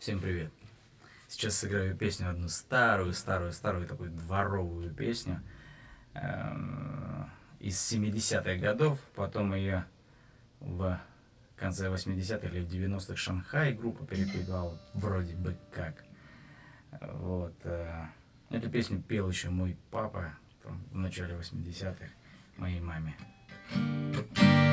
Всем привет! Сейчас сыграю песню одну старую, старую, старую такую дворовую песню э, из 70-х годов. Потом ее в конце 80-х или в 90-х Шанхай группа перепевала, вроде бы как. Вот. Э, эту песню пел еще мой папа в начале 80-х моей маме. самая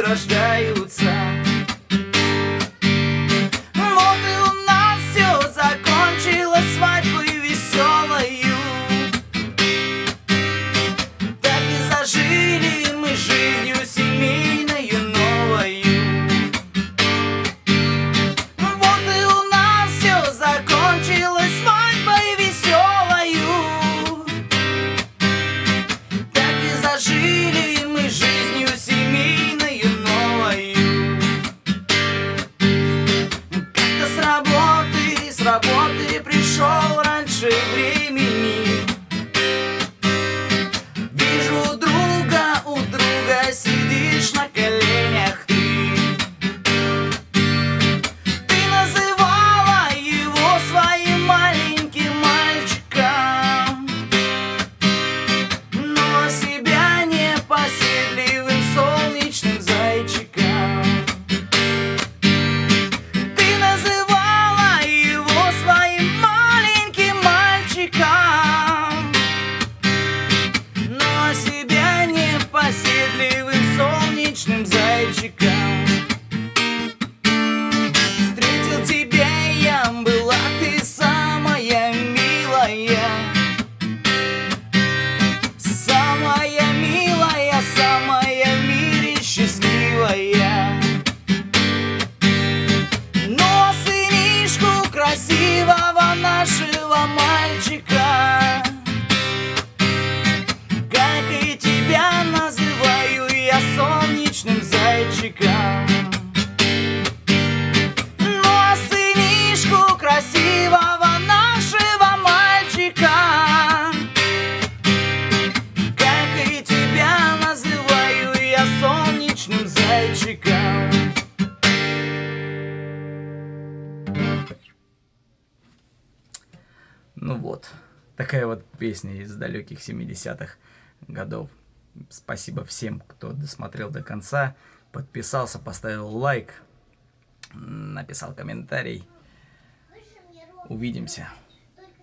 рождаются с работы пришел раньше времени вот, такая вот песня из далеких 70-х годов. Спасибо всем, кто досмотрел до конца, подписался, поставил лайк, написал комментарий. Увидимся.